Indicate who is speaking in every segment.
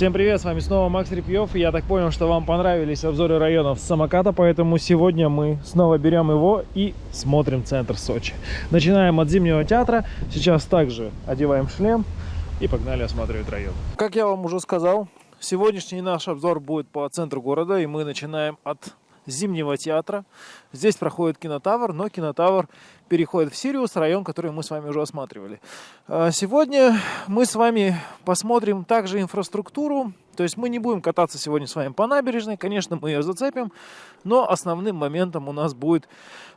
Speaker 1: Всем привет, с вами снова Макс Репьев. Я так понял, что вам понравились обзоры районов самоката, поэтому сегодня мы снова берем его и смотрим центр Сочи. Начинаем от Зимнего театра. Сейчас также одеваем шлем и погнали осматривать район. Как я вам уже сказал, сегодняшний наш обзор будет по центру города, и мы начинаем от Зимнего театра. Здесь проходит кинотавр, но кинотавр переходит в Сириус, район, который мы с вами уже осматривали. А, сегодня мы с вами посмотрим также инфраструктуру. То есть мы не будем кататься сегодня с вами по набережной, конечно, мы ее зацепим, но основным моментом у нас будет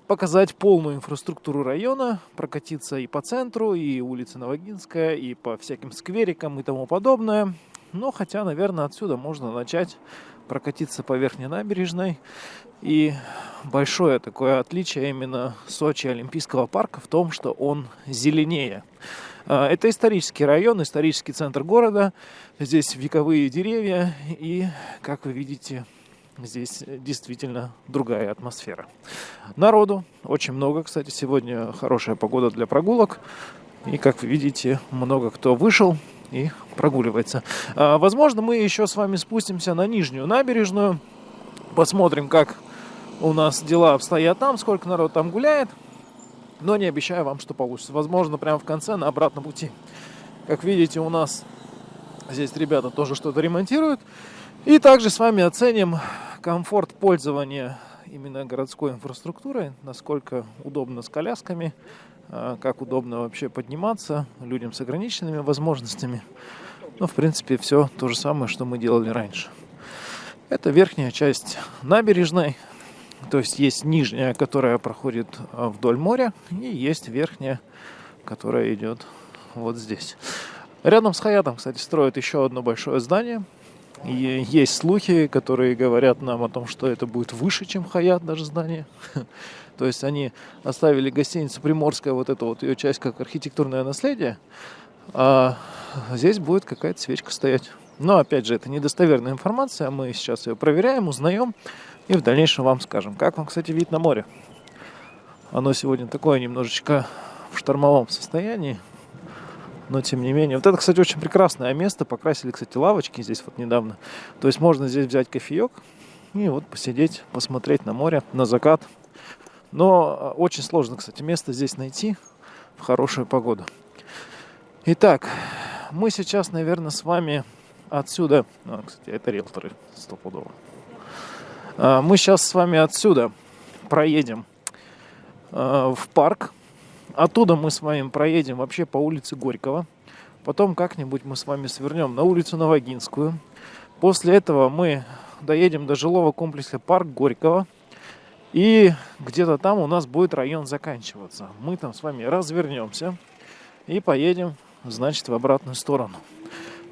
Speaker 1: показать полную инфраструктуру района, прокатиться и по центру, и улица Новогинская, и по всяким скверикам и тому подобное. Но хотя, наверное, отсюда можно начать прокатиться по верхней набережной. И большое такое отличие именно Сочи Олимпийского парка в том, что он зеленее. А, это исторический район, исторический центр города. Здесь вековые деревья и, как вы видите, здесь действительно другая атмосфера. Народу очень много, кстати, сегодня хорошая погода для прогулок. И, как вы видите, много кто вышел и прогуливается. А, возможно, мы еще с вами спустимся на нижнюю набережную, посмотрим, как у нас дела обстоят там, сколько народ там гуляет. Но не обещаю вам, что получится. Возможно, прямо в конце на обратном пути. Как видите, у нас здесь ребята тоже что-то ремонтируют. И также с вами оценим комфорт пользования именно городской инфраструктурой, насколько удобно с колясками, как удобно вообще подниматься людям с ограниченными возможностями. Ну, в принципе, все то же самое, что мы делали раньше. Это верхняя часть набережной, то есть есть нижняя, которая проходит а, вдоль моря, и есть верхняя, которая идет вот здесь. Рядом с Хаятом, кстати, строят еще одно большое здание. И есть слухи, которые говорят нам о том, что это будет выше, чем Хаят даже здание. То есть они оставили гостиницу Приморская, вот эту вот ее часть, как архитектурное наследие, а здесь будет какая-то свечка стоять. Но, опять же, это недостоверная информация, мы сейчас ее проверяем, узнаем и в дальнейшем вам скажем. Как вам, кстати, вид на море? Оно сегодня такое немножечко в штормовом состоянии, но тем не менее. Вот это, кстати, очень прекрасное место. Покрасили, кстати, лавочки здесь вот недавно. То есть можно здесь взять кофеек и вот посидеть, посмотреть на море, на закат. Но а, очень сложно, кстати, место здесь найти в хорошую погоду. Итак, мы сейчас, наверное, с вами отсюда... А, кстати, это риэлторы стопудово. А, мы сейчас с вами отсюда проедем а, в парк. Оттуда мы с вами проедем вообще по улице Горького. Потом как-нибудь мы с вами свернем на улицу Новогинскую. После этого мы доедем до жилого комплекса Парк Горького. И где-то там у нас будет район заканчиваться. Мы там с вами развернемся и поедем, значит, в обратную сторону.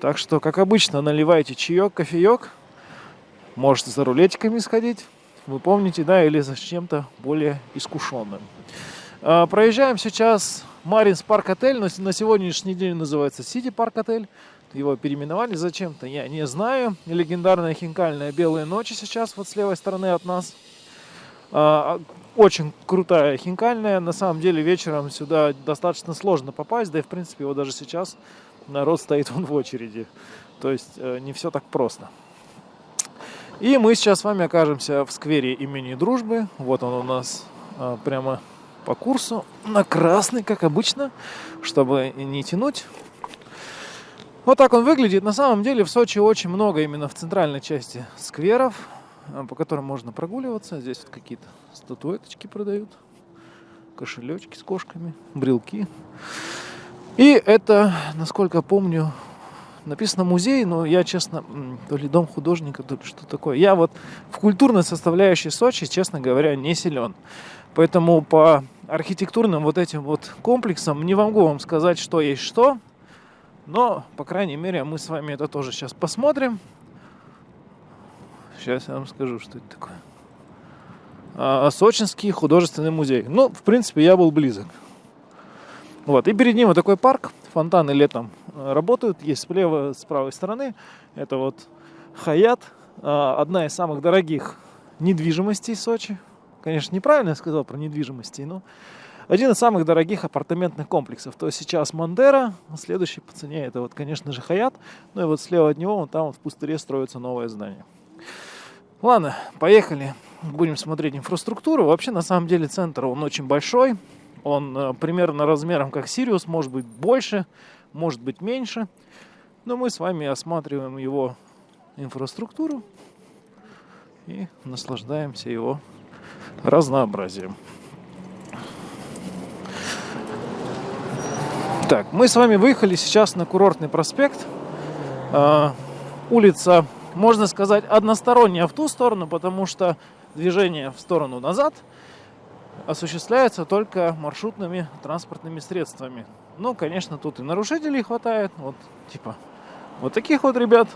Speaker 1: Так что, как обычно, наливайте чаек, кофеек. Можете за рулетиками сходить. Вы помните, да, или за чем-то более искушенным. А, проезжаем сейчас Маринс Парк Отель, но на сегодняшний день называется Сити Парк Отель. Его переименовали зачем-то, я не знаю. Легендарная хинкальная белые ночи сейчас вот с левой стороны от нас – очень крутая хинкальная. На самом деле вечером сюда достаточно сложно попасть. Да и в принципе его даже сейчас народ стоит вон в очереди. То есть э, не все так просто. И мы сейчас с вами окажемся в сквере имени Дружбы. Вот он у нас а, прямо по курсу. На красный, как обычно, чтобы не тянуть. Вот так он выглядит. На самом деле в Сочи очень много именно в центральной части скверов. А, по которым можно прогуливаться. Здесь вот какие-то статуэточки продают, кошелечки с кошками, брелки. И это, насколько помню, написано музей, но я, честно, то ли дом художника, то ли что такое. Я вот в культурной составляющей Сочи, честно говоря, не силен. Поэтому по архитектурным вот этим вот комплексам не могу вам сказать, что есть что. Но, по крайней мере, мы с вами это тоже сейчас посмотрим. Сейчас я вам скажу, что это такое. А, Сочинский художественный музей. Ну, в принципе, я был близок. Вот. И перед ним вот такой парк. Фонтаны летом э, работают. Есть слева, с правой стороны. Это вот Хаят. А, одна из самых дорогих недвижимостей Сочи. Конечно, неправильно я сказал про недвижимости, но один из самых дорогих апартаментных комплексов. То есть сейчас Мандера, следующий по цене это вот, конечно же, Хаят. Ну и вот слева от него, вон там вот в пустыре строится новое здание. Ладно, поехали. Будем смотреть инфраструктуру. Вообще, на самом деле, центр, он очень большой. Он э, примерно размером как Сириус, может быть больше, может быть меньше. Но мы с вами осматриваем его инфраструктуру и наслаждаемся его разнообразием. Так, мы с вами выехали сейчас на курортный проспект. Э, улица, можно сказать, односторонняя в ту сторону, потому что движение в сторону назад осуществляется только маршрутными транспортными средствами. Ну, конечно, тут и нарушителей хватает. Вот, типа, вот таких вот ребят,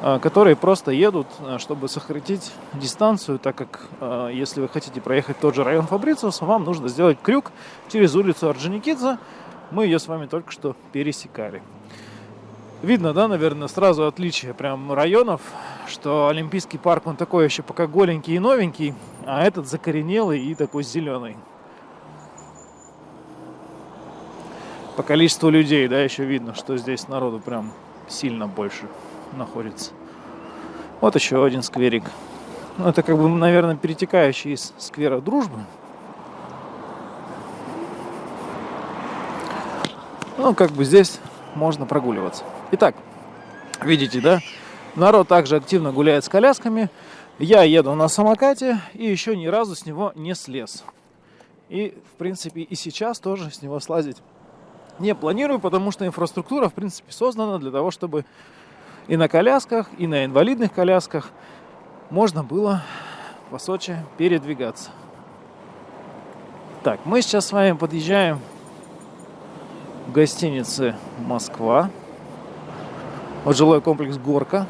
Speaker 1: а, которые просто едут, а, чтобы сократить дистанцию, так как а, если вы хотите проехать тот же район Фабрициуса, вам нужно сделать крюк через улицу Орджоникидзе. Мы ее с вами только что пересекали. Видно, да, наверное, сразу отличие прям районов, что Олимпийский парк, он такой еще пока голенький и новенький, а этот закоренелый и такой зеленый. По количеству людей, да, еще видно, что здесь народу прям сильно больше находится. Вот еще один скверик. Ну, это как бы, наверное, перетекающий из сквера Дружбы. Ну, как бы здесь можно прогуливаться. Итак, видите, да? Народ также активно гуляет с колясками. Я еду на самокате и еще ни разу с него не слез. И, в принципе, и сейчас тоже с него слазить не планирую, потому что инфраструктура, в принципе, создана для того, чтобы и на колясках, и на инвалидных колясках можно было по Сочи передвигаться. Так, мы сейчас с вами подъезжаем в гостинице Москва. Вот жилой комплекс Горка.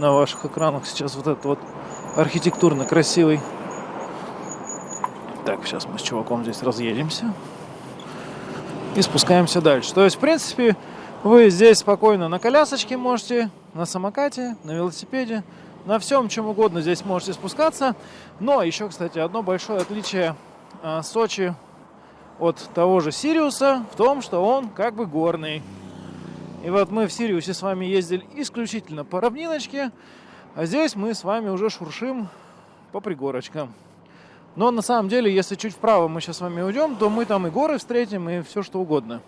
Speaker 1: На ваших экранах сейчас вот этот вот архитектурно красивый. Так, сейчас мы с чуваком здесь разъедемся. И спускаемся дальше. То есть, в принципе, вы здесь спокойно на колясочке можете, на самокате, на велосипеде, на всем чем угодно здесь можете спускаться. Но еще, кстати, одно большое отличие а, Сочи от того же Сириуса в том, что он как бы горный. И вот мы в Сириусе с вами ездили исключительно по равниночке, а здесь мы с вами уже шуршим по пригорочкам. Но на самом деле, если чуть вправо мы сейчас с вами уйдем, то мы там и горы встретим, и все что угодно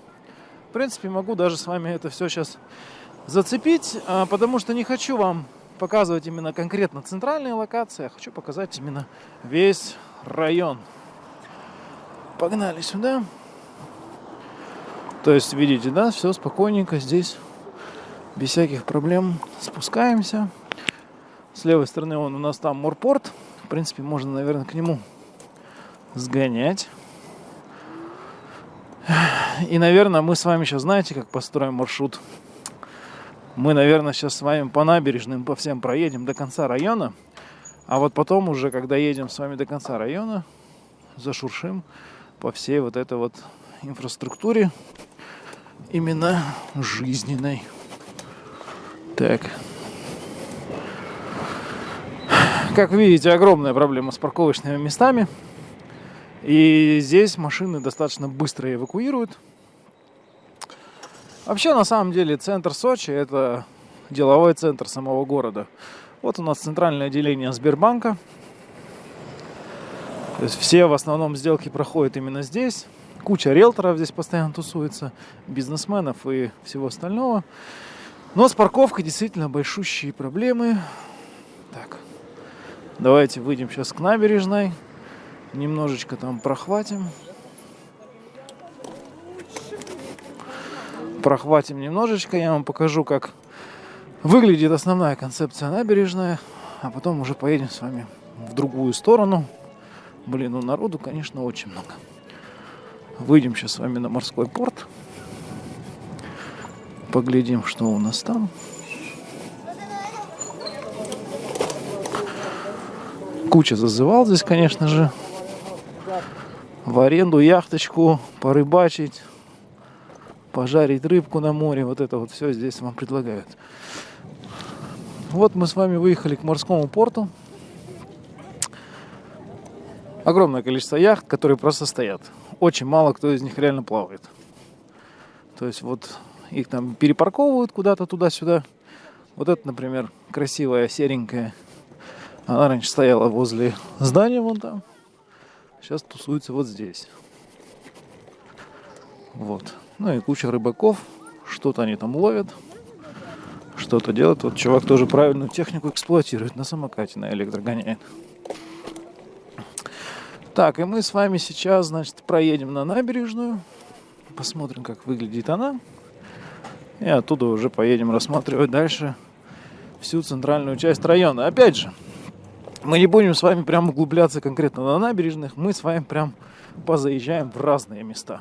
Speaker 1: принципе, могу даже с вами это все сейчас зацепить, а, потому что не хочу вам показывать именно конкретно центральные локации, а хочу показать именно весь район. Погнали сюда. То есть, видите, да, все спокойненько здесь, без всяких проблем спускаемся. С левой стороны вон у нас там морпорт. В принципе, можно, наверное, к нему сгонять. И, наверное, мы с вами сейчас знаете, как построим маршрут. Мы, наверное, сейчас с вами по набережным, по всем проедем до конца района. А вот потом уже, когда едем с вами до конца района, зашуршим по всей вот этой вот инфраструктуре именно жизненной. Так. Как видите, огромная проблема с парковочными местами. И здесь машины достаточно быстро эвакуируют. Вообще, на самом деле, центр Сочи – это деловой центр самого города. Вот у нас центральное отделение Сбербанка. То есть все в основном сделки проходят именно здесь. Куча риэлторов здесь постоянно тусуется, бизнесменов и всего остального. Но с парковкой действительно большущие проблемы. Так, давайте выйдем сейчас к набережной немножечко там прохватим. Прохватим немножечко, я вам покажу, как выглядит основная концепция набережная, а потом уже поедем с вами в другую сторону. Блин, ну народу, конечно, очень много. Выйдем сейчас с вами на морской порт. Поглядим, что у нас там. Куча зазывал здесь, конечно же в аренду яхточку, порыбачить, пожарить рыбку на море. Вот это вот все здесь вам предлагают. Вот мы с вами выехали к морскому порту. Огромное количество яхт, которые просто стоят. Очень мало кто из них реально плавает. То есть вот их там перепарковывают куда-то туда-сюда. Вот это, например, красивая серенькая. Она раньше стояла возле здания вон там. Сейчас тусуется вот здесь. Вот. Ну и куча рыбаков. Что-то они там ловят. Что-то делают. Вот чувак тоже правильную технику эксплуатирует. На самокате на электро гоняет. Так, и мы с вами сейчас, значит, проедем на набережную. Посмотрим, как выглядит она. И оттуда уже поедем рассматривать дальше всю центральную часть района. Опять же, мы не будем с вами прям углубляться конкретно на набережных. Мы с вами прям позаезжаем в разные места.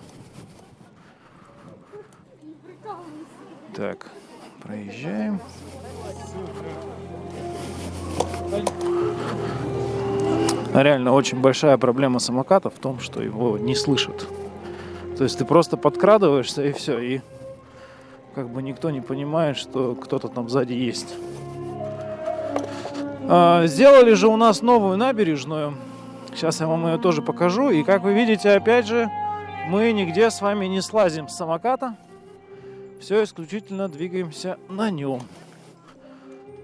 Speaker 1: Так, проезжаем. Реально очень большая проблема самоката в том, что его не слышат. То есть ты просто подкрадываешься и все, и как бы никто не понимает, что кто-то там сзади есть. А, сделали же у нас новую набережную. Сейчас я вам ее тоже покажу. И как вы видите, опять же, мы нигде с вами не слазим с самоката. Все исключительно двигаемся на нем.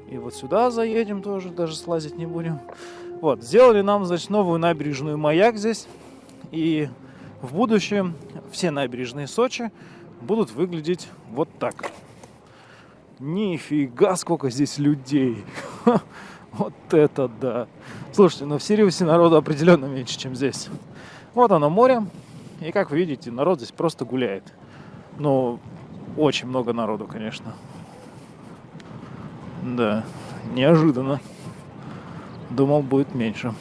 Speaker 1: И вот сюда заедем тоже, даже слазить не будем. Вот, сделали нам, значит, новую набережную «Маяк» здесь. И в будущем все набережные Сочи будут выглядеть вот так. Нифига, сколько здесь людей. Вот это да. Слушайте, ну в Сириусе народу определенно меньше, чем здесь. Вот оно море. И как вы видите, народ здесь просто гуляет. Ну, очень много народу, конечно. Да, неожиданно. Думал, будет меньше.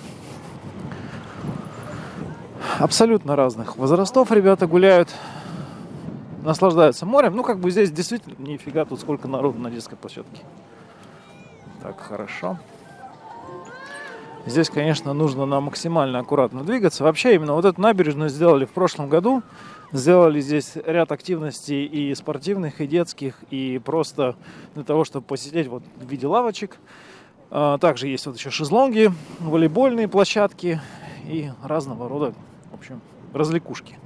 Speaker 1: Абсолютно разных возрастов ребята гуляют, наслаждаются морем. Ну, как бы здесь действительно нифига тут сколько народу на детской площадке. Так, хорошо. Здесь, конечно, нужно нам максимально аккуратно двигаться. Вообще, именно вот эту набережную сделали в прошлом году. Сделали здесь ряд активностей и спортивных, и детских, и просто для того, чтобы посидеть вот в виде лавочек. А, также есть вот еще шезлонги, волейбольные площадки и разного рода, в общем, развлекушки.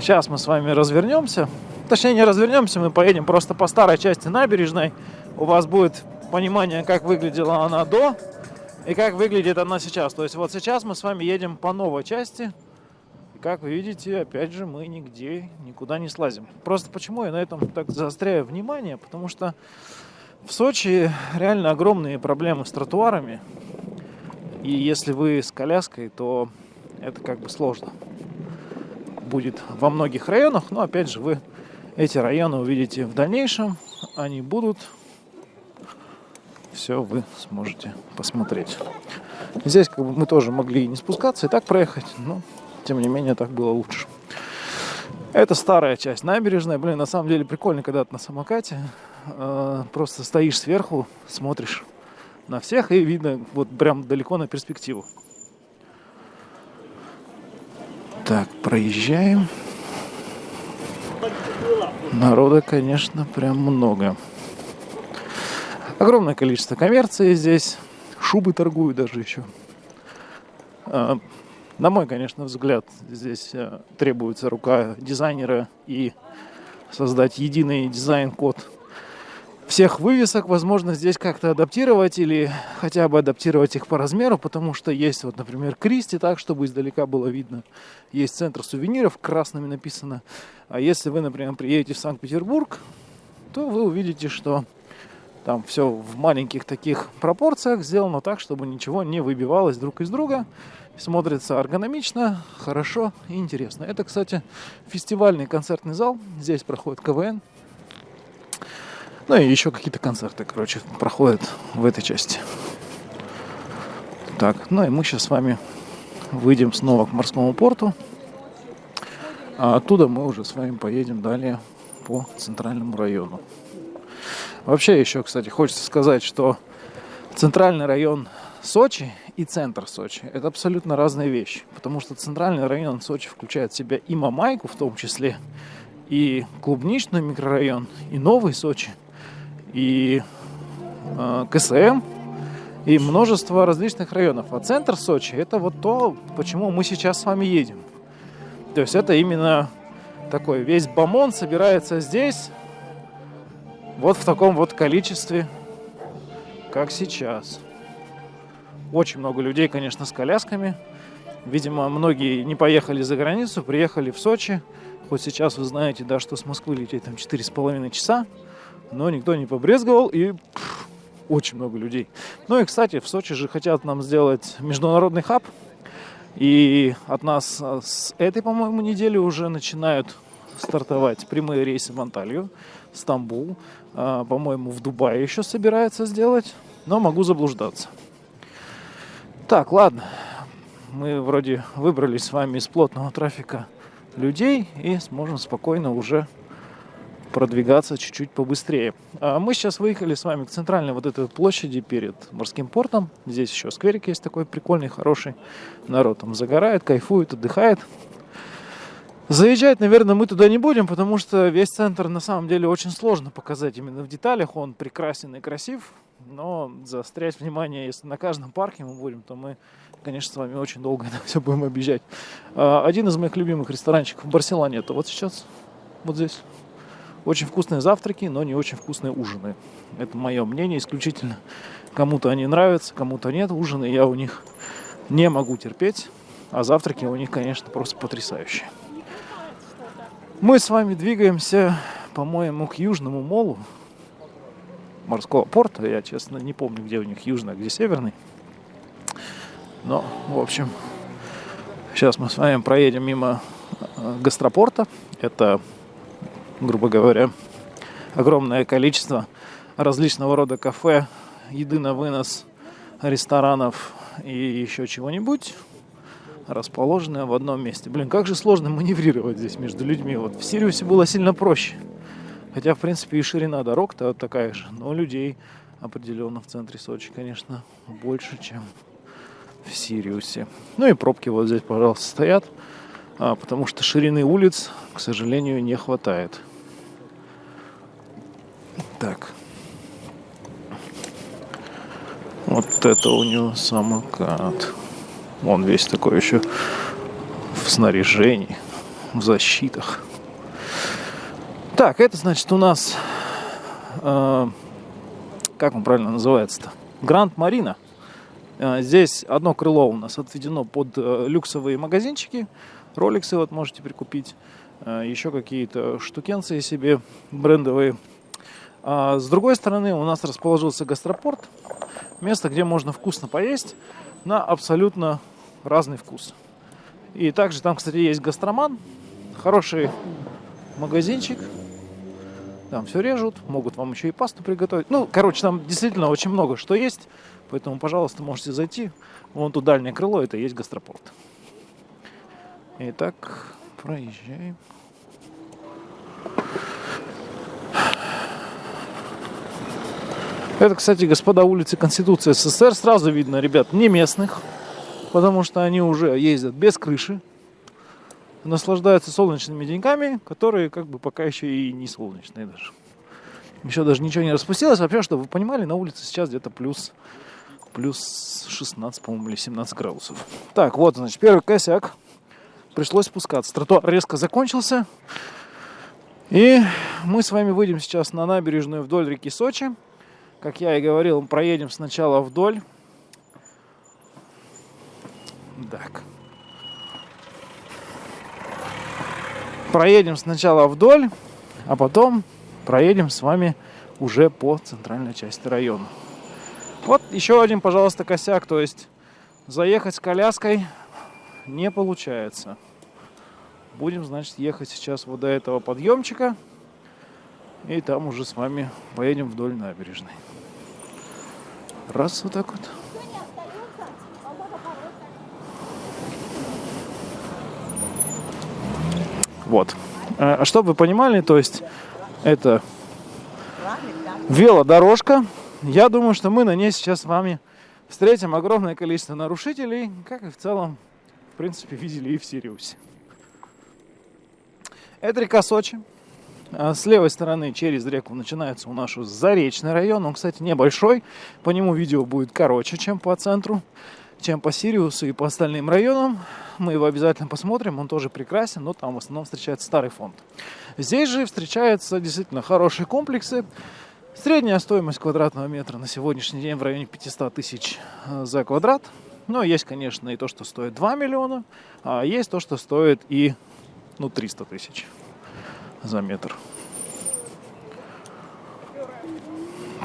Speaker 1: Сейчас мы с вами развернемся. Точнее, не развернемся, мы поедем просто по старой части набережной. У вас будет понимание, как выглядела она до и как выглядит она сейчас. То есть вот сейчас мы с вами едем по новой части как вы видите, опять же, мы нигде никуда не слазим. Просто почему я на этом так заостряю внимание? Потому что в Сочи реально огромные проблемы с тротуарами. И если вы с коляской, то это как бы сложно будет во многих районах. Но опять же, вы эти районы увидите в дальнейшем. Они будут. Все вы сможете посмотреть. Здесь как бы мы тоже могли не спускаться и так проехать, но тем не менее так было лучше. Это старая часть набережная. Блин, на самом деле прикольно, когда ты на самокате. Э, просто стоишь сверху, смотришь на всех и видно вот прям далеко на перспективу. Так, проезжаем. Народа, конечно, прям много. Огромное количество коммерции здесь. Шубы торгуют даже еще. На мой, конечно, взгляд, здесь э, требуется рука дизайнера и создать единый дизайн-код всех вывесок, возможно, здесь как-то адаптировать или хотя бы адаптировать их по размеру, потому что есть вот, например, Кристи, так, чтобы издалека было видно. Есть центр сувениров, красными написано. А если вы, например, приедете в Санкт-Петербург, то вы увидите, что там все в маленьких таких пропорциях сделано так, чтобы ничего не выбивалось друг из друга. Смотрится эргономично, хорошо и интересно. Это, кстати, фестивальный концертный зал. Здесь проходит КВН. Ну и еще какие-то концерты, короче, проходят в этой части. Так, ну и мы сейчас с вами выйдем снова к морскому порту. А оттуда мы уже с вами поедем далее по центральному району. Вообще еще, кстати, хочется сказать, что центральный район Сочи и центр Сочи – это абсолютно разные вещи, потому что центральный район Сочи включает в себя и Мамайку в том числе, и клубничный микрорайон, и Новый Сочи, и э, КСМ и множество различных районов. А центр Сочи это вот то, почему мы сейчас с вами едем. То есть это именно такой весь бомон собирается здесь, вот в таком вот количестве, как сейчас. Очень много людей, конечно, с колясками. Видимо, многие не поехали за границу, приехали в Сочи. Хоть сейчас вы знаете, да, что с Москвы лететь там 4,5 часа, но никто не побрезговал и пфф, очень много людей. Ну и, кстати, в Сочи же хотят нам сделать международный хаб. И от нас а, с этой, по-моему, недели уже начинают стартовать прямые рейсы в Анталию, Стамбул. А, по-моему, в Дубае еще собирается сделать, но могу заблуждаться. Так, ладно. Мы вроде выбрались с вами из плотного трафика людей и сможем спокойно уже продвигаться чуть-чуть побыстрее. А мы сейчас выехали с вами к центральной вот этой площади перед морским портом. Здесь еще скверик есть такой прикольный, хороший. Народ там загорает, кайфует, отдыхает. Заезжать, наверное, мы туда не будем, потому что весь центр на самом деле очень сложно показать именно в деталях. Он прекрасен и красив, но заострять внимание, если на каждом парке мы будем, то мы, конечно, с вами очень долго это все будем объезжать. А, один из моих любимых ресторанчиков в Барселоне, это вот сейчас, вот здесь. Очень вкусные завтраки, но не очень вкусные ужины. Это мое мнение исключительно. Кому-то они нравятся, кому-то нет. Ужины я у них не могу терпеть, а завтраки у них, конечно, просто потрясающие. Мы с вами двигаемся, по-моему, к Южному молу морского порта. Я, честно, не помню, где у них южный, а где северный. Но, в общем, сейчас мы с вами проедем мимо э, гастропорта. Это, грубо говоря, огромное количество различного рода кафе, еды на вынос, ресторанов и еще чего-нибудь расположенная в одном месте. Блин, как же сложно маневрировать здесь между людьми. Вот в Сириусе было сильно проще. Хотя, в принципе, и ширина дорог-то такая же. Но людей определенно в центре Сочи, конечно, больше, чем в Сириусе. Ну и пробки вот здесь, пожалуйста, стоят. А, потому что ширины улиц, к сожалению, не хватает. Так. Вот это у него самокат. Он весь такой еще в снаряжении, в защитах. Так, это значит у нас, э, как он правильно называется-то? Гранд Марина. Э, здесь одно крыло у нас отведено под э, люксовые магазинчики. Роликсы вот можете прикупить. Э, еще какие-то штукенции себе брендовые. А с другой стороны у нас расположился гастропорт. Место, где можно вкусно поесть на абсолютно разный вкус. И также там, кстати, есть гастроман, хороший магазинчик. Там все режут, могут вам еще и пасту приготовить. Ну, короче, там действительно очень много что есть. Поэтому, пожалуйста, можете зайти. Вон тут дальнее крыло, это и есть гастропорт. Итак, проезжаем. Это, кстати, господа, улицы Конституции СССР. Сразу видно, ребят, не местных, потому что они уже ездят без крыши, наслаждаются солнечными деньками, которые как бы пока еще и не солнечные даже. Еще даже ничего не распустилось. Вообще, чтобы вы понимали, на улице сейчас где-то плюс, плюс 16, по-моему, или 17 градусов. Так, вот, значит, первый косяк. Пришлось спускаться. Тротуар резко закончился. И мы с вами выйдем сейчас на набережную вдоль реки Сочи. Как я и говорил, проедем сначала вдоль. Так. Проедем сначала вдоль, а потом проедем с вами уже по центральной части района. Вот еще один, пожалуйста, косяк. То есть заехать с коляской не получается. Будем, значит, ехать сейчас вот до этого подъемчика. И там уже с вами поедем вдоль набережной. Раз вот так вот. Вот. А чтобы вы понимали, то есть это велодорожка. Я думаю, что мы на ней сейчас с вами встретим огромное количество нарушителей, как и в целом, в принципе, видели и в Сириусе. Это река Сочи. А с левой стороны через реку начинается у нас Заречный район. Он, кстати, небольшой. По нему видео будет короче, чем по центру, чем по Сириусу и по остальным районам. Мы его обязательно посмотрим. Он тоже прекрасен, но там в основном встречается старый фонд. Здесь же встречаются действительно хорошие комплексы. Средняя стоимость квадратного метра на сегодняшний день в районе 500 тысяч э, за квадрат. Но есть, конечно, и то, что стоит 2 миллиона, а есть то, что стоит и ну, 300 тысяч за метр.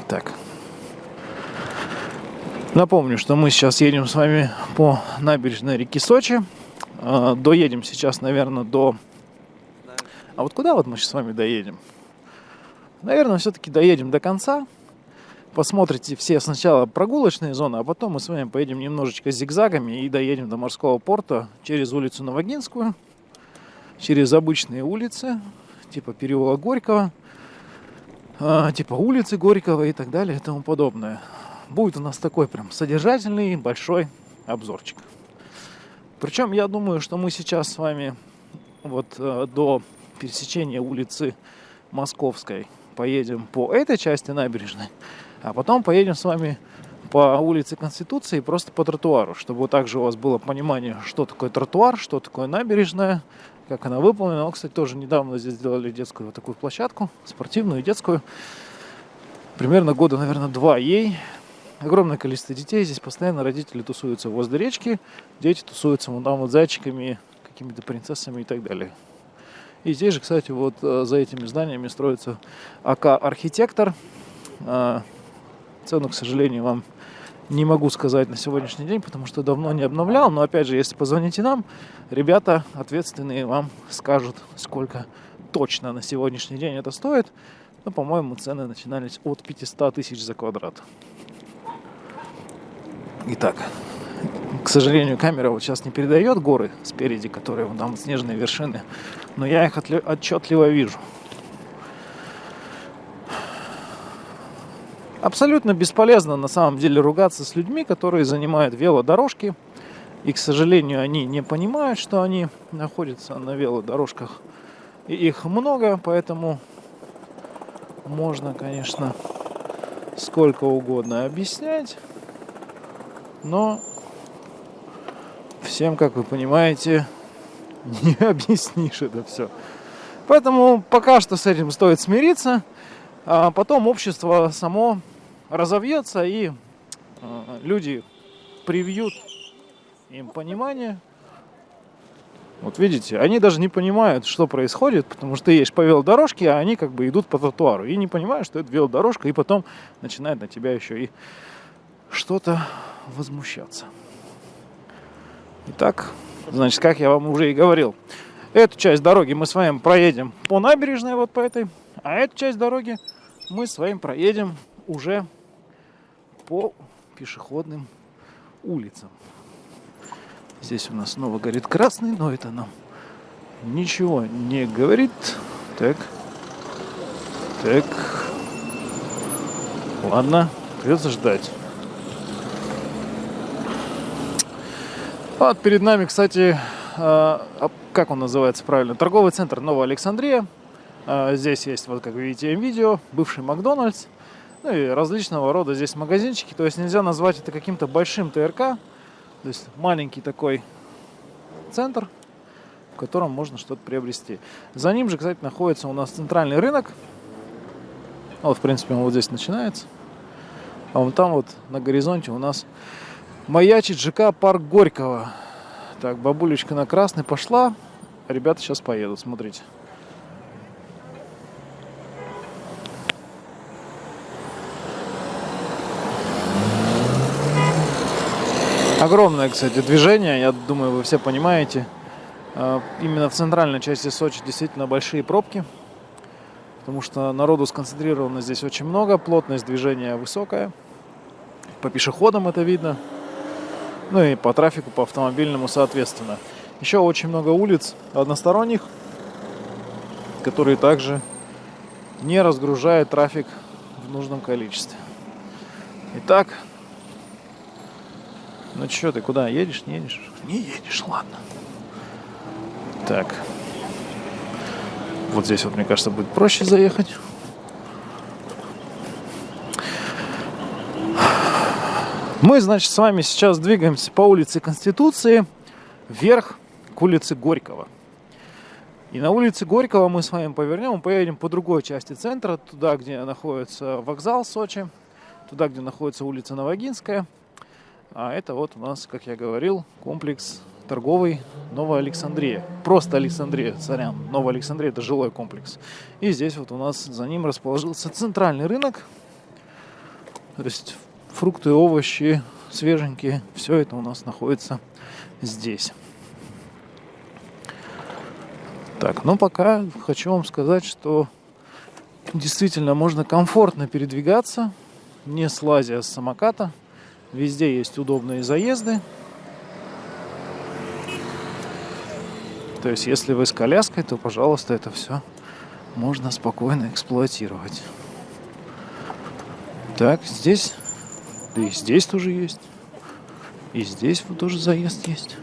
Speaker 1: Так. Напомню, что мы сейчас едем с вами по набережной реки Сочи. А, доедем сейчас, наверное, до... А вот куда вот мы сейчас с вами доедем? Наверное, все-таки доедем до конца. Посмотрите все сначала прогулочные зоны, а потом мы с вами поедем немножечко зигзагами и доедем до морского порта через улицу Новогинскую, через обычные улицы, типа переулок Горького, а, типа улицы Горького и так далее и тому подобное. Будет у нас такой прям содержательный большой обзорчик. Причем я думаю, что мы сейчас с вами вот э, до пересечения улицы Московской поедем по этой части набережной, а потом поедем с вами по улице Конституции просто по тротуару, чтобы также у вас было понимание, что такое тротуар, что такое набережная, как она выполнена. кстати, тоже недавно здесь сделали детскую вот такую площадку, спортивную детскую. Примерно года, наверное, два ей. Огромное количество детей. Здесь постоянно родители тусуются возле речки. Дети тусуются вон там вот зайчиками, какими-то принцессами и так далее. И здесь же, кстати, вот э, за этими зданиями строится АК «Архитектор». А, цену, к сожалению, вам не могу сказать на сегодняшний день, потому что давно не обновлял. Но опять же, если позвоните нам, ребята ответственные вам скажут, сколько точно на сегодняшний день это стоит. Ну, по-моему, цены начинались от 500 тысяч за квадрат. Итак, к сожалению, камера вот сейчас не передает горы спереди, которые вон там снежные вершины, но я их отчетливо вижу. Абсолютно бесполезно на самом деле ругаться с людьми, которые занимают велодорожки. И, к сожалению, они не понимают, что они находятся на велодорожках. И их много, поэтому можно, конечно, сколько угодно объяснять. Но всем, как вы понимаете, не объяснишь это все. Поэтому пока что с этим стоит смириться. А потом общество само разовьется и э, люди привьют им понимание. Вот видите, они даже не понимают, что происходит, потому что ты едешь по велодорожке, а они как бы идут по тротуару. И не понимают, что это велодорожка, и потом начинает на тебя еще и что-то возмущаться. Итак, значит, как я вам уже и говорил, эту часть дороги мы с вами проедем по набережной вот по этой, а эту часть дороги мы с вами проедем уже по пешеходным улицам. Здесь у нас снова горит красный, но это нам ничего не говорит. Так. Так. Ладно, придется ждать. Вот перед нами, кстати, а, как он называется правильно? Торговый центр Новая Александрия. А, здесь есть, вот как вы видите, видео, бывший Макдональдс. Ну и различного рода здесь магазинчики. То есть нельзя назвать это каким-то большим ТРК. То есть маленький такой центр, в котором можно что-то приобрести. За ним же, кстати, находится у нас центральный рынок. Вот, в принципе, он вот здесь начинается. А вон там вот на горизонте у нас маячит ЖК Парк Горького. Так, бабулечка на красный пошла. Ребята сейчас поедут, смотрите. Огромное, кстати, движение, я думаю, вы все понимаете. А, именно в центральной части Сочи действительно большие пробки, потому что народу сконцентрировано здесь очень много, плотность движения высокая. По пешеходам это видно, ну и по трафику, по автомобильному соответственно. Еще очень много улиц односторонних, которые также не разгружают трафик в нужном количестве. Итак, ну что ты, куда? Едешь, не едешь? Не едешь, ладно. Так. Вот здесь вот, мне кажется, будет проще заехать. Мы, значит, с вами сейчас двигаемся по улице Конституции вверх к улице Горького. И на улице Горького мы с вами повернем, поедем по другой части центра, туда, где находится вокзал Сочи, туда, где находится улица Новогинская. А это вот у нас, как я говорил, комплекс торговый Новая Александрия. Просто Александрия, царям. Новая Александрия – это жилой комплекс. И здесь вот у нас за ним расположился центральный рынок. То есть фрукты, овощи свеженькие. Все это у нас находится здесь. Так, ну пока хочу вам сказать, что действительно можно комфортно передвигаться, не слазя с самоката. Везде есть удобные заезды. То есть, если вы с коляской, то, пожалуйста, это все можно спокойно эксплуатировать. Так, здесь да и здесь тоже есть. И здесь вот тоже заезд есть.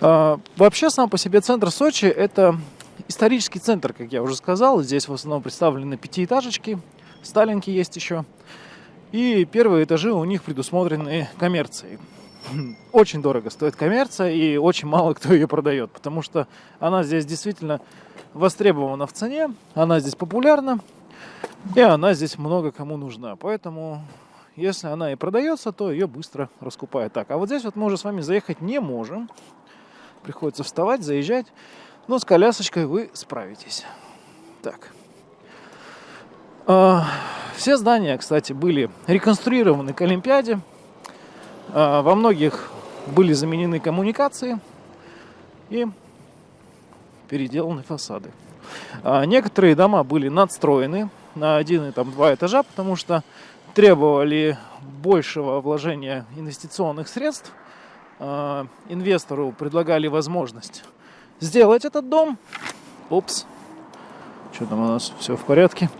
Speaker 1: А, вообще, сам по себе центр Сочи – это исторический центр, как я уже сказал. Здесь в основном представлены пятиэтажечки. Сталинки есть еще. И первые этажи у них предусмотрены коммерцией. Очень дорого стоит коммерция, и очень мало кто ее продает, потому что она здесь действительно востребована в цене, она здесь популярна, и она здесь много кому нужна. Поэтому если она и продается, то ее быстро раскупают. Так, а вот здесь вот мы уже с вами заехать не можем. Приходится вставать, заезжать. Но с колясочкой вы справитесь. Так. А, все здания, кстати, были реконструированы к Олимпиаде. А, во многих были заменены коммуникации и переделаны фасады. А, некоторые дома были надстроены на один и там два этажа, потому что требовали большего вложения инвестиционных средств. А, инвестору предлагали возможность сделать этот дом. Опс. Что там у нас? Все в порядке.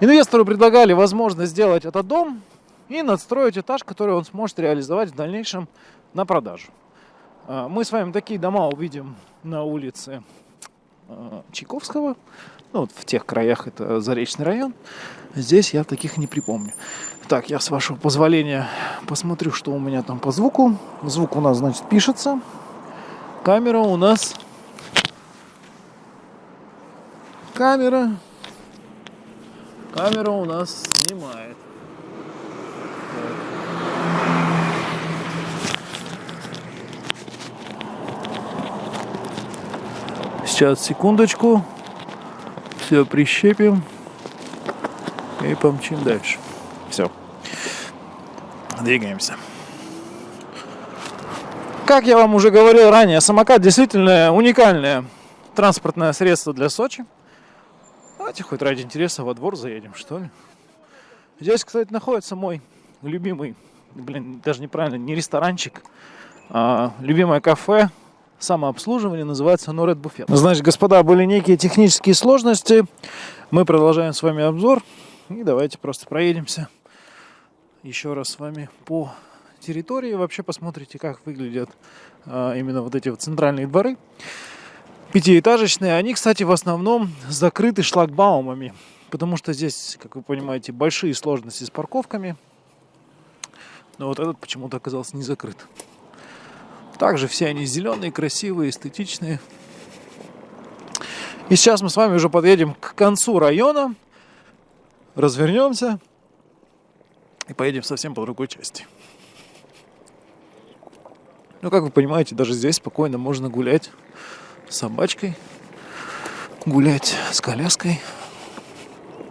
Speaker 1: Инвестору предлагали возможность сделать этот дом и надстроить этаж, который он сможет реализовать в дальнейшем на продажу. А, мы с вами такие дома увидим на улице а, Чайковского. Ну, вот в тех краях это Заречный район. Здесь я таких не припомню. Так, я с вашего позволения посмотрю, что у меня там по звуку. Звук у нас, значит, пишется. Камера у нас... Камера... Камера у нас снимает. Сейчас, секундочку. Все прищепим и помчим дальше. Двигаемся. Как я вам уже говорил ранее, самокат действительно уникальное транспортное средство для Сочи. Давайте хоть ради интереса во двор заедем, что ли. Здесь, кстати, находится мой любимый, блин, даже неправильно, не ресторанчик, а любимое кафе, самообслуживание, называется Норед Буфет. Значит, господа, были некие технические сложности. Мы продолжаем с вами обзор. И давайте просто проедемся еще раз с вами по территории. Вообще посмотрите, как выглядят а, именно вот эти вот центральные дворы. Пятиэтажечные. Они, кстати, в основном закрыты шлагбаумами. Потому что здесь, как вы понимаете, большие сложности с парковками. Но вот этот почему-то оказался не закрыт. Также все они зеленые, красивые, эстетичные. И сейчас мы с вами уже подъедем к концу района развернемся и поедем совсем по другой части. Ну, как вы понимаете, даже здесь спокойно можно гулять с собачкой, гулять с коляской.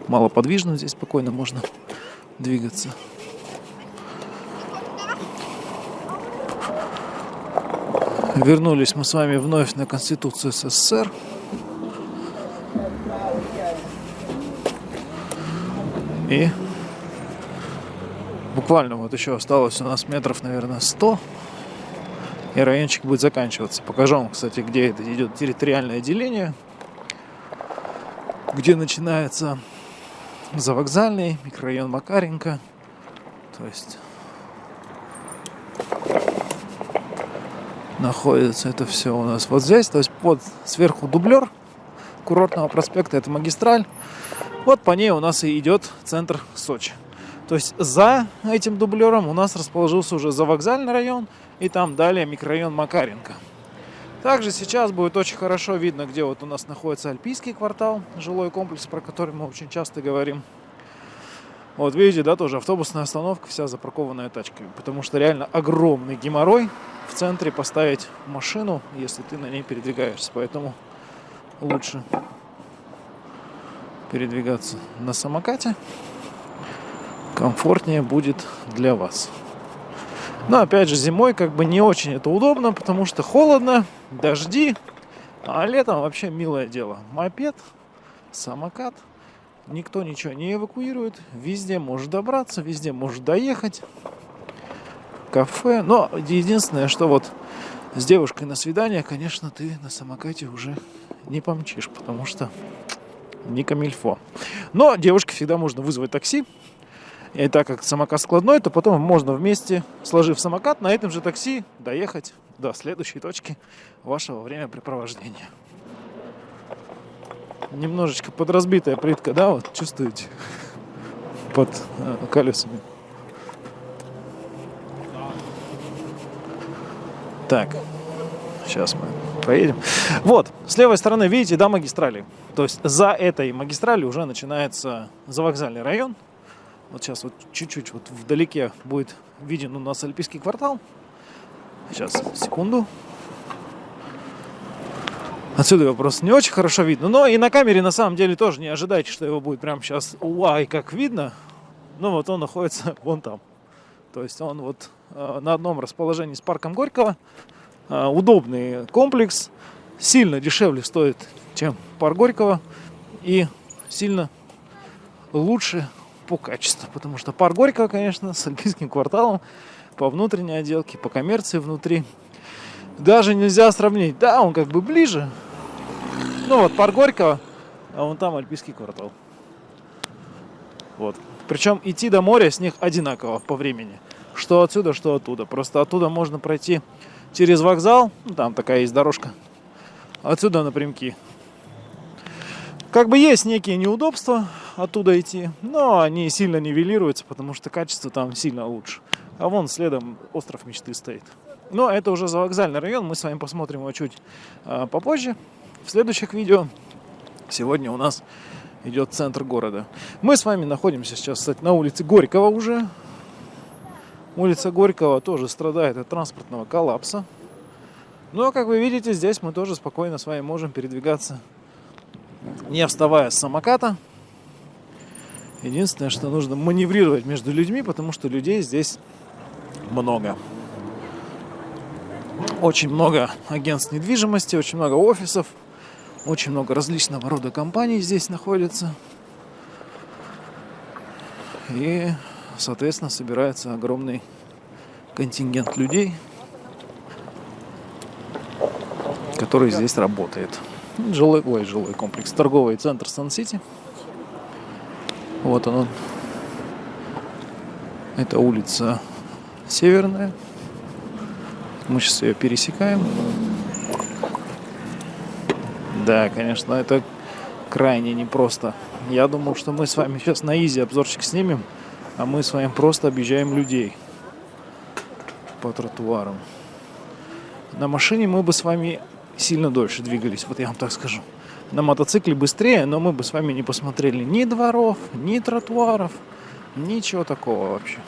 Speaker 1: Малоподвижно здесь спокойно можно двигаться. Вернулись мы с вами вновь на Конституцию СССР. И буквально вот еще осталось у нас метров, наверное, 100. И райончик будет заканчиваться. Покажу вам, кстати, где это идет территориальное деление. Где начинается завокзальный, микрорайон Макаренко. То есть находится это все у нас вот здесь. То есть под сверху дублер курортного проспекта, это магистраль. Вот по ней у нас и идет центр Сочи. То есть за этим дублером у нас расположился уже завокзальный район и там далее микрорайон Макаренко. Также сейчас будет очень хорошо видно, где вот у нас находится Альпийский квартал, жилой комплекс, про который мы очень часто говорим. Вот видите, да, тоже автобусная остановка, вся запаркованная тачками, потому что реально огромный геморрой в центре поставить машину, если ты на ней передвигаешься, поэтому лучше передвигаться на самокате, комфортнее будет для вас. Но опять же зимой как бы не очень это удобно, потому что холодно, дожди, а летом вообще милое дело. Мопед, самокат, никто ничего не эвакуирует, везде может добраться, везде может доехать. Кафе, но единственное, что вот с девушкой на свидание, конечно, ты на самокате уже не помчишь, потому что не камильфо. Но девушке всегда можно вызвать такси, и так как самокат складной, то потом можно вместе, сложив самокат, на этом же такси доехать до следующей точки вашего времяпрепровождения. Немножечко подразбитая плитка, да, вот чувствуете под э, колесами. Так, сейчас мы поедем. Вот, с левой стороны, видите, да, магистрали. То есть за этой магистралью уже начинается завокзальный район, вот сейчас вот чуть-чуть вот вдалеке будет виден у нас Альпийский квартал. Сейчас, секунду. Отсюда его просто не очень хорошо видно. Но и на камере на самом деле тоже не ожидайте, что его будет прямо сейчас уай как видно. Ну вот он находится вон там. То есть он вот э, на одном расположении с парком Горького. Э, удобный комплекс. Сильно дешевле стоит, чем парк Горького. И сильно лучше по качеству. Потому что пар Горького, конечно, с альпийским кварталом по внутренней отделке, по коммерции внутри. Даже нельзя сравнить. Да, он как бы ближе. Ну вот, пар Горького, а вон там альпийский квартал. Вот. Причем идти до моря с них одинаково по времени. Что отсюда, что оттуда. Просто оттуда можно пройти через вокзал. Ну, там такая есть дорожка. Отсюда напрямки. Как бы есть некие неудобства оттуда идти, но они сильно нивелируются, потому что качество там сильно лучше. А вон следом остров мечты стоит. Но это уже за вокзальный район, мы с вами посмотрим его чуть а, попозже, в следующих видео. Сегодня у нас идет центр города. Мы с вами находимся сейчас, кстати, на улице Горького уже. Улица Горького тоже страдает от транспортного коллапса. Но, как вы видите, здесь мы тоже спокойно с вами можем передвигаться не вставая с самоката. Единственное, что нужно маневрировать между людьми, потому что людей здесь много. Очень много агентств недвижимости, очень много офисов, очень много различного рода компаний здесь находится. И, соответственно, собирается огромный контингент людей, который здесь работает. Жилой, ой, жилой комплекс. Торговый центр Сан-Сити. Вот он. Это улица Северная. Мы сейчас ее пересекаем. Да, конечно, это крайне непросто. Я думал, что мы с вами сейчас на изи обзорчик снимем, а мы с вами просто объезжаем людей по тротуарам. На машине мы бы с вами сильно дольше двигались, вот я вам так скажу. На мотоцикле быстрее, но мы бы с вами не посмотрели ни дворов, ни тротуаров, ничего такого вообще.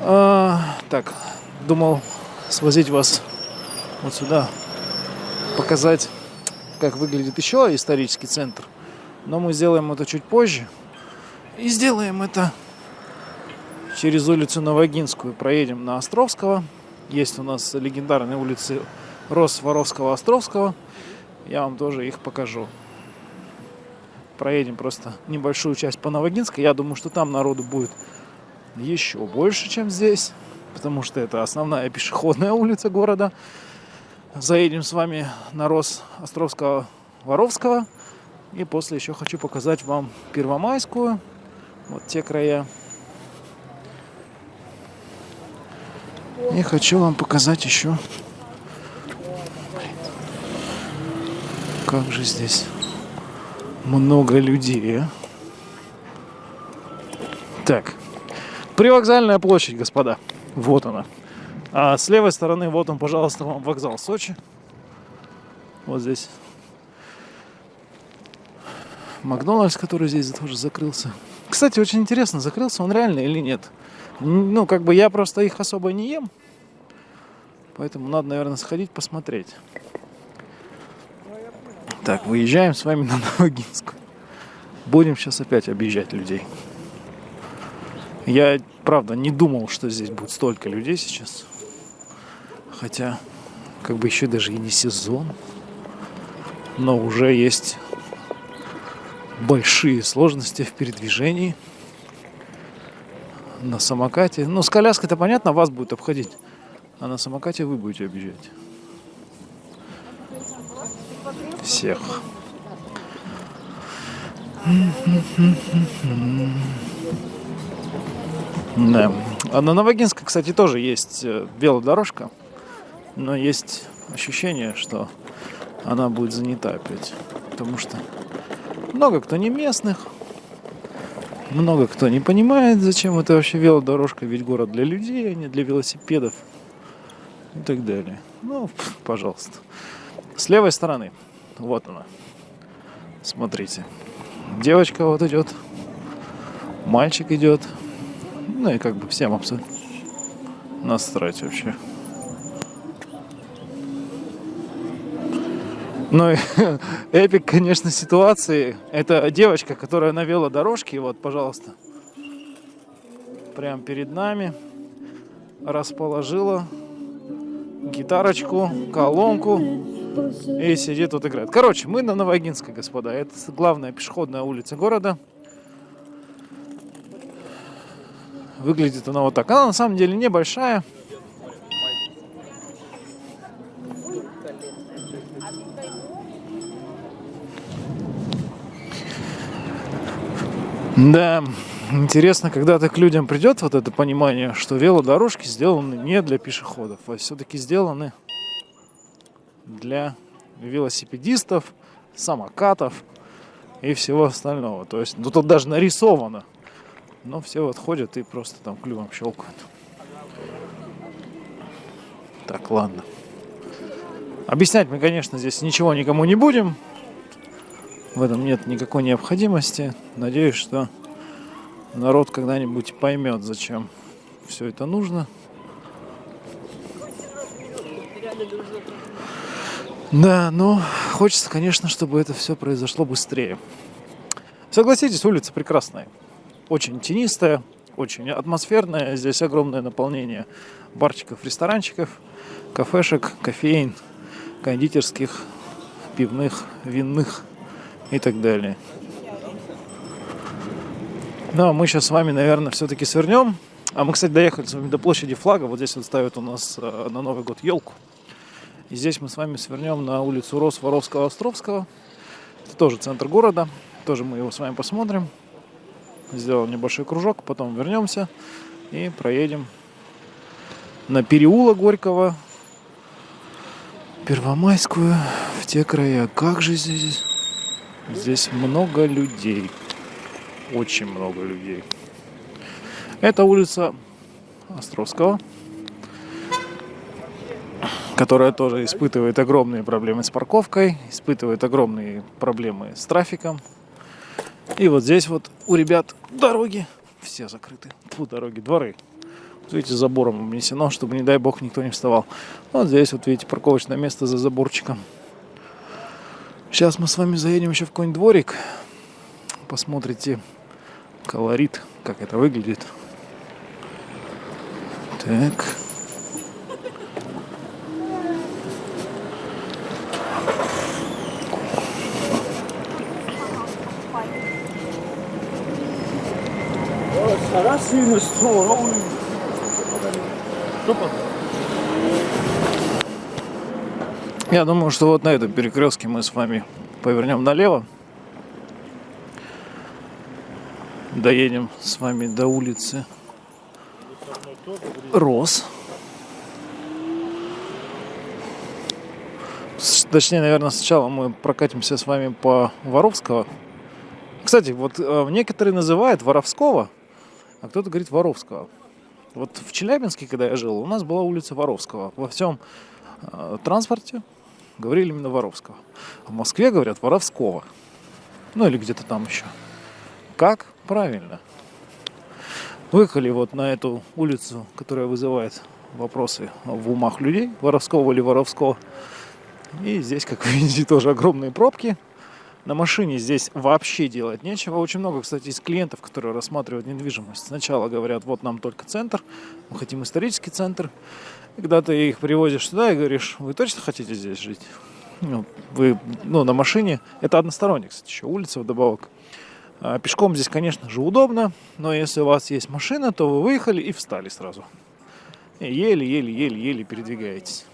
Speaker 1: А, так, думал свозить вас вот сюда, показать, как выглядит еще исторический центр. Но мы сделаем это чуть позже. И сделаем это через улицу Новогинскую. Проедем на Островского. Есть у нас легендарные улицы Рос, Воровского, Островского. Я вам тоже их покажу. Проедем просто небольшую часть по Новогинской. Я думаю, что там народу будет еще больше, чем здесь. Потому что это основная пешеходная улица города. Заедем с вами на Рос Островского, Воровского. И после еще хочу показать вам Первомайскую. Вот те края. И хочу вам показать еще как же здесь много людей, а? Так, привокзальная площадь, господа. Вот она. А с левой стороны, вот он, пожалуйста, вам вокзал Сочи. Вот здесь. Макдональдс, который здесь тоже закрылся. Кстати, очень интересно, закрылся он реально или нет. Ну, как бы я просто их особо не ем. Поэтому надо, наверное, сходить посмотреть. Так, выезжаем с вами на Новогинскую. Будем сейчас опять объезжать людей. Я, правда, не думал, что здесь будет столько людей сейчас. Хотя, как бы еще даже и не сезон. Но уже есть большие сложности в передвижении на самокате. Ну, с коляской-то понятно, вас будет обходить. А на самокате вы будете объезжать. Всех. Да. А на Новогинской, кстати, тоже есть э, велодорожка. Но есть ощущение, что она будет занята опять. Потому что много кто не местных, много кто не понимает, зачем это вообще велодорожка, ведь город для людей, а не для велосипедов и так далее. Ну, пожалуйста. С левой стороны, вот она. Смотрите. Девочка вот идет, мальчик идет. Ну и как бы всем абсолютно насрать вообще. Ну и эпик, конечно, ситуации. Это девочка, которая навела дорожки. Вот, пожалуйста. Прямо перед нами. Расположила гитарочку, колонку. И сидит тут играет. Короче, мы на Новогинской, господа. Это главная пешеходная улица города. Выглядит она вот так. Она на самом деле небольшая. Да, интересно, когда так к людям придет вот это понимание, что велодорожки сделаны не для пешеходов, а все-таки сделаны для велосипедистов, самокатов и всего остального. То есть, ну тут даже нарисовано. Но все вот ходят и просто там клювом щелкают. Так, ладно. Объяснять мы, конечно, здесь ничего никому не будем. В этом нет никакой необходимости. Надеюсь, что народ когда-нибудь поймет, зачем все это нужно. Да, но хочется, конечно, чтобы это все произошло быстрее. Согласитесь, улица прекрасная. Очень тенистая, очень атмосферная. Здесь огромное наполнение барчиков, ресторанчиков, кафешек, кофеин, кондитерских, пивных, винных и так далее. Но мы сейчас с вами, наверное, все-таки свернем. А мы, кстати, доехали с вами до площади флага. Вот здесь вот ставят у нас э, на Новый год елку. И здесь мы с вами свернем на улицу Рос Воровского Островского. Это тоже центр города. Тоже мы его с вами посмотрим. Сделаем небольшой кружок, потом вернемся и проедем на переулок Горького, Первомайскую, в те края. Как же здесь Здесь много людей. Очень много людей. Это улица Островского, которая тоже испытывает огромные проблемы с парковкой, испытывает огромные проблемы с трафиком. И вот здесь вот у ребят дороги все закрыты. Фу, дороги, дворы. Вот видите, забором обнесено, чтобы, не дай бог, никто не вставал. Вот здесь вот, видите, парковочное место за заборчиком. Сейчас мы с вами заедем еще в какой-нибудь дворик. Посмотрите колорит, как это выглядит. Так. Я думаю, что вот на этом перекрестке мы с вами повернем налево. Доедем с вами до улицы Рос. точнее, наверное, сначала мы прокатимся с вами по Воровского. Кстати, вот э, некоторые называют Воровского, а кто-то говорит Воровского. Вот в Челябинске, когда я жил, у нас была улица Воровского. Во всем э, транспорте говорили именно Воровского. В Москве говорят Воровского. Ну или где-то там еще. Как? Правильно. Выехали вот на эту улицу, которая вызывает вопросы в умах людей, воровского или воровского. И здесь, как вы видите, тоже огромные пробки. На машине здесь вообще делать нечего. Очень много, кстати, из клиентов, которые рассматривают недвижимость. Сначала говорят, вот нам только центр, мы хотим исторический центр. Когда ты их привозишь сюда и говоришь, вы точно хотите здесь жить? Ну, вы, ну, на машине. Это односторонняя, кстати, еще улица вдобавок. А пешком здесь, конечно же, удобно, но если у вас есть машина, то вы выехали и встали сразу. Еле-еле-еле-еле передвигаетесь.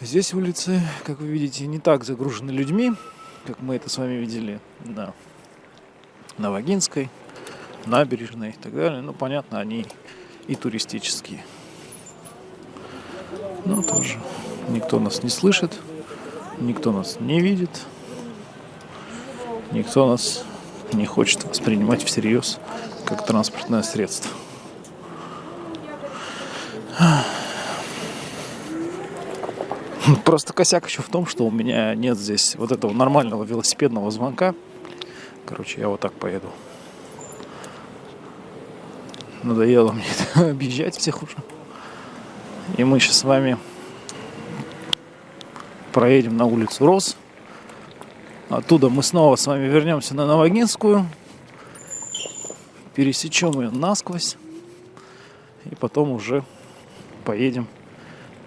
Speaker 1: Здесь улицы, как вы видите, не так загружены людьми, как мы это с вами видели на Новогинской, набережной и так далее. Ну, понятно, они и туристические. Но тоже никто нас не слышит, никто нас не видит, никто нас не хочет воспринимать всерьез как транспортное средство. Просто косяк еще в том, что у меня нет здесь вот этого нормального велосипедного звонка. Короче, я вот так поеду. Надоело мне это, объезжать всех уже. И мы сейчас с вами проедем на улицу Рос. Оттуда мы снова с вами вернемся на Новогинскую. Пересечем ее насквозь. И потом уже поедем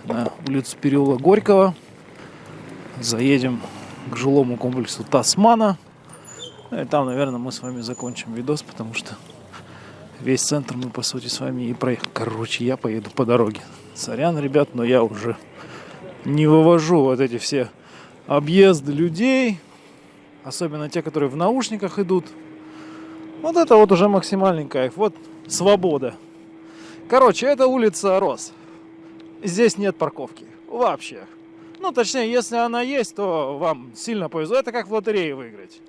Speaker 1: на улицу переулок Горького. Заедем к жилому комплексу Тасмана. Ну и там, наверное, мы с вами закончим видос, потому что весь центр мы, по сути, с вами и проехали. Короче, я поеду по дороге. Сорян, ребят, но я уже не вывожу вот эти все объезды людей. Особенно те, которые в наушниках идут. Вот это вот уже максимальный кайф. Вот свобода. Короче, это улица Рос здесь нет парковки. Вообще. Ну, точнее, если она есть, то вам сильно повезло. Это как в лотерее выиграть.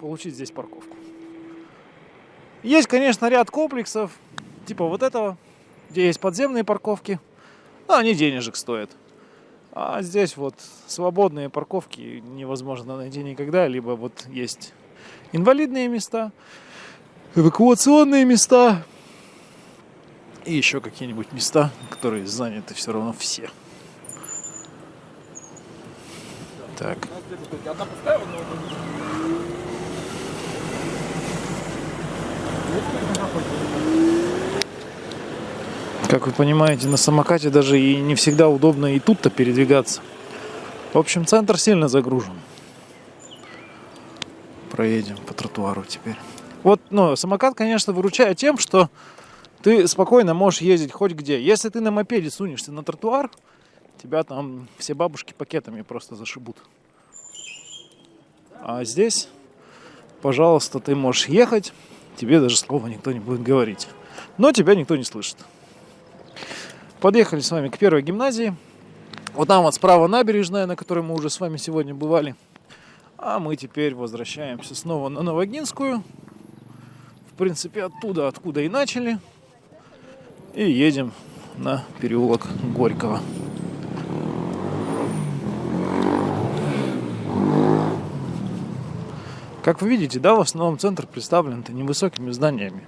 Speaker 1: Получить здесь парковку. Есть, конечно, ряд комплексов, типа вот этого, где есть подземные парковки. Но они денежек стоят. А здесь вот свободные парковки невозможно найти никогда. Либо вот есть инвалидные места, эвакуационные места, и еще какие-нибудь места, которые заняты все равно все. Так. Как вы понимаете, на самокате даже и не всегда удобно и тут-то передвигаться. В общем, центр сильно загружен. Проедем по тротуару теперь. Вот, ну, самокат, конечно, выручает тем, что ты спокойно можешь ездить хоть где. Если ты на мопеде сунешься на тротуар, тебя там все бабушки пакетами просто зашибут. А здесь, пожалуйста, ты можешь ехать, тебе даже слова никто не будет говорить. Но тебя никто не слышит. Подъехали с вами к первой гимназии. Вот там вот справа набережная, на которой мы уже с вами сегодня бывали. А мы теперь возвращаемся снова на Новогинскую. В принципе, оттуда, откуда и начали и едем на переулок Горького. Как вы видите, да, в основном центр представлен невысокими зданиями.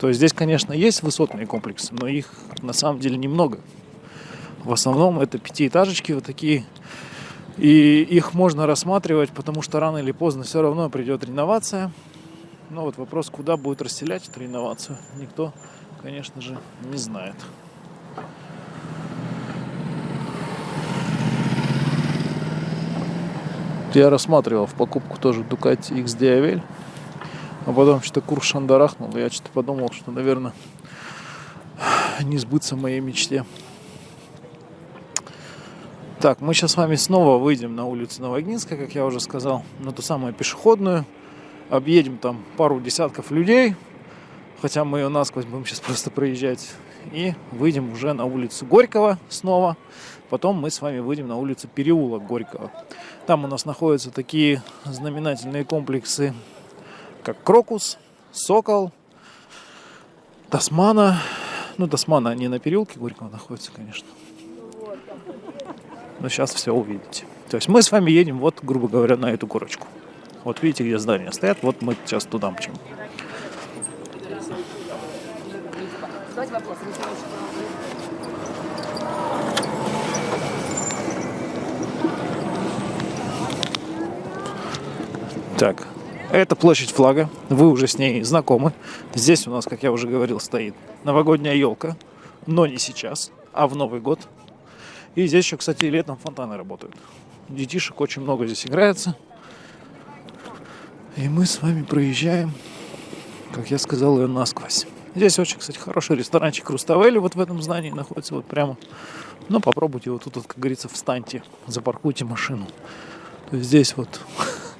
Speaker 1: То есть здесь, конечно, есть высотные комплексы, но их на самом деле немного. В основном это пятиэтажечки вот такие. И их можно рассматривать, потому что рано или поздно все равно придет реновация. Но вот вопрос, куда будет расселять эту реновацию, никто конечно же, не знает. Я рассматривал в покупку тоже Ducati X Diavel, а потом что-то курс шандарахнул, я что-то подумал, что, наверное, не сбыться моей мечте. Так, мы сейчас с вами снова выйдем на улицу Новогинская, как я уже сказал, на ту самую пешеходную. Объедем там пару десятков людей, Хотя мы ее насквозь будем сейчас просто проезжать. и выйдем уже на улицу Горького снова. Потом мы с вами выйдем на улицу Переулок Горького. Там у нас находятся такие знаменательные комплексы, как Крокус, Сокол, Тасмана. Ну, Тасмана не на переулке Горького находится, конечно. Но сейчас все увидите. То есть мы с вами едем, вот, грубо говоря, на эту горочку. Вот видите, где здания стоят, вот мы сейчас туда мчим. Так, это площадь флага, вы уже с ней знакомы. Здесь у нас, как я уже говорил, стоит новогодняя елка, но не сейчас, а в Новый год. И здесь еще, кстати, летом фонтаны работают. Детишек очень много здесь играется. И мы с вами проезжаем, как я сказал, ее насквозь. Здесь очень, кстати, хороший ресторанчик Руставели вот в этом здании находится вот прямо. Но попробуйте вот тут, вот, как говорится, встаньте, запаркуйте машину. То есть здесь вот,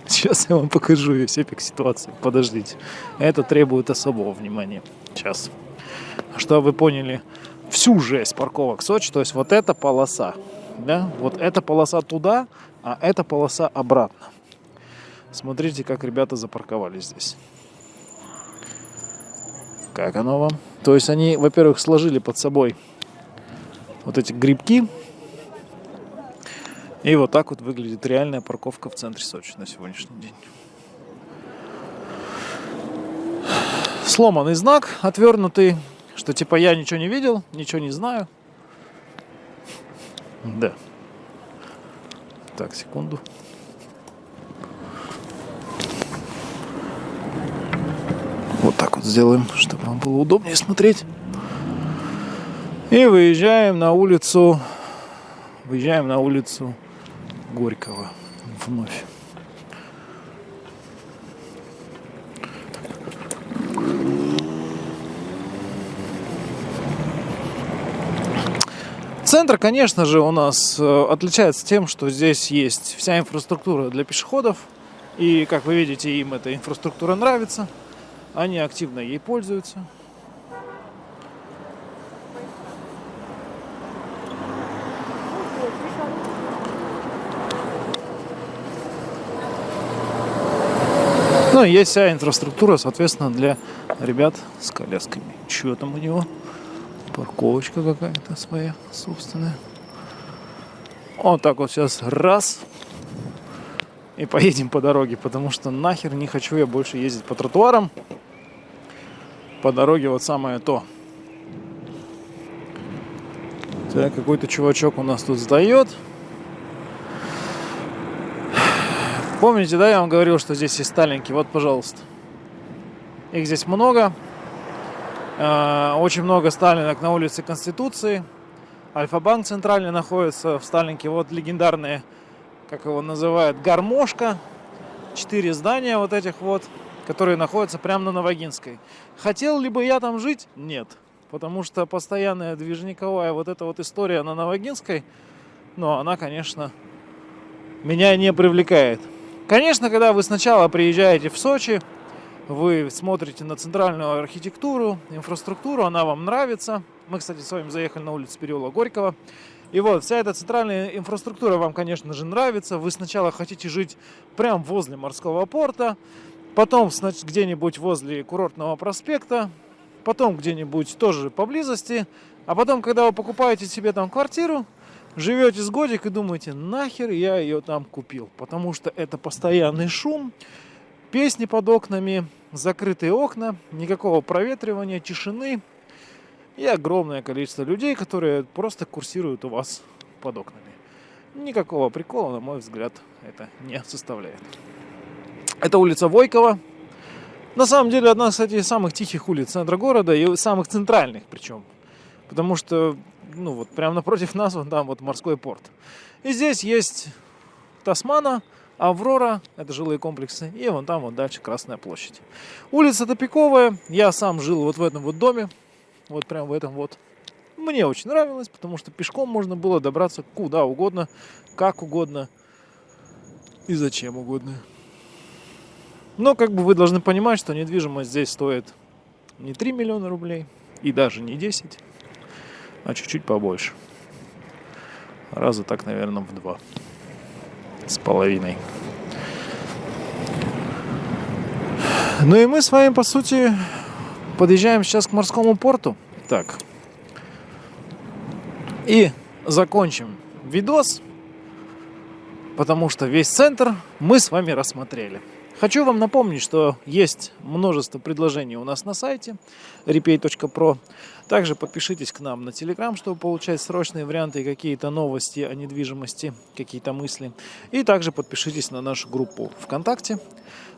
Speaker 1: сейчас я вам покажу весь эпик ситуации. Подождите. Это требует особого внимания. Сейчас. Чтобы вы поняли всю жесть парковок Сочи, то есть вот эта полоса, да, вот эта полоса туда, а эта полоса обратно. Смотрите, как ребята запарковались здесь. Как оно вам? То есть они, во-первых, сложили под собой вот эти грибки. И вот так вот выглядит реальная парковка в центре Сочи на сегодняшний день. Сломанный знак, отвернутый, что типа я ничего не видел, ничего не знаю. Да. Так, секунду. Вот так вот сделаем, чтобы вам было удобнее смотреть. И выезжаем на улицу, выезжаем на улицу Горького вновь. Центр, конечно же, у нас э, отличается тем, что здесь есть вся инфраструктура для пешеходов. И, как вы видите, им эта инфраструктура нравится. Они активно ей пользуются. Ну, есть вся инфраструктура, соответственно, для ребят с колясками. Что там у него? Парковочка какая-то своя собственная. Вот так вот сейчас раз и поедем по дороге, потому что нахер не хочу я больше ездить по тротуарам. По дороге вот самое то. Так, какой-то чувачок у нас тут сдает. Помните, да, я вам говорил, что здесь есть сталинки? Вот, пожалуйста. Их здесь много. Э, очень много сталинок на улице Конституции. Альфа-банк центральный находится в Сталинке. Вот легендарные как его называют, гармошка. Четыре здания вот этих вот, которые находятся прямо на Новогинской. Хотел ли бы я там жить? Нет. Потому что постоянная движниковая вот эта вот история на Новогинской, ну, она, конечно, меня не привлекает. Конечно, когда вы сначала приезжаете в Сочи, вы смотрите на центральную архитектуру, инфраструктуру, она вам нравится. Мы, кстати, с вами заехали на улицу переулок Горького. И вот, вся эта центральная инфраструктура вам, конечно же, нравится. Вы сначала хотите жить прямо возле морского порта, потом где-нибудь возле курортного проспекта, потом где-нибудь тоже поблизости, а потом, когда вы покупаете себе там квартиру, живете с годик и думаете, нахер я ее там купил, потому что это постоянный шум, песни под окнами, закрытые окна, никакого проветривания, тишины, и огромное количество людей, которые просто курсируют у вас под окнами. Никакого прикола, на мой взгляд, это не составляет. Это улица Войкова. На самом деле, одна, кстати, из самых тихих улиц центра города и самых центральных причем. Потому что, ну вот, прямо напротив нас, вон там вот морской порт. И здесь есть Тасмана, Аврора, это жилые комплексы, и вон там вот дальше Красная площадь. Улица топиковая, я сам жил вот в этом вот доме, вот прям в этом вот. Мне очень нравилось, потому что пешком можно было добраться куда угодно, как угодно и зачем угодно. Но как бы вы должны понимать, что недвижимость здесь стоит не 3 миллиона рублей и даже не 10, а чуть-чуть побольше. Раза так, наверное, в два. С половиной. Ну и мы с вами, по сути, подъезжаем сейчас к морскому порту. Так. И закончим видос, потому что весь центр мы с вами рассмотрели. Хочу вам напомнить, что есть множество предложений у нас на сайте repay.pro. Также подпишитесь к нам на Telegram, чтобы получать срочные варианты и какие-то новости о недвижимости, какие-то мысли. И также подпишитесь на нашу группу ВКонтакте,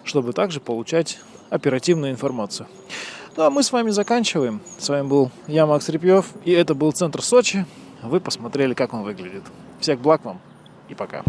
Speaker 1: чтобы также получать оперативную информацию. Ну а мы с вами заканчиваем. С вами был я, Макс Репьев, и это был Центр Сочи. Вы посмотрели, как он выглядит. Всех благ вам и пока.